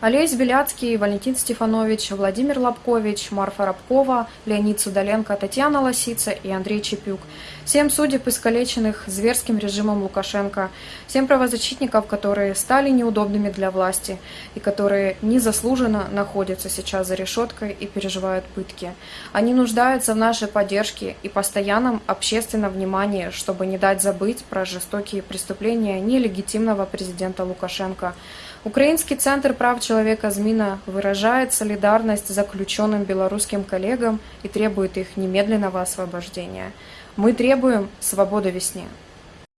Олесь Беляцкий, Валентин Стефанович, Владимир Лобкович, Марфа Рабкова, Леонид Судоленко, Татьяна Лосица и Андрей Чепюк. Всем судеб, искалеченных зверским режимом Лукашенко. Всем правозащитников, которые стали неудобными для власти и которые незаслуженно находятся сейчас за решеткой и переживают пытки. Они нуждаются в нашей поддержке и постоянном общественном внимании, чтобы не дать забыть про жестокие преступления нелегитимного президента Лукашенко. Украинский центр прав «Змина» выражает солидарность заключенным белорусским коллегам и требует их немедленного освобождения. Мы требуем свободы весне.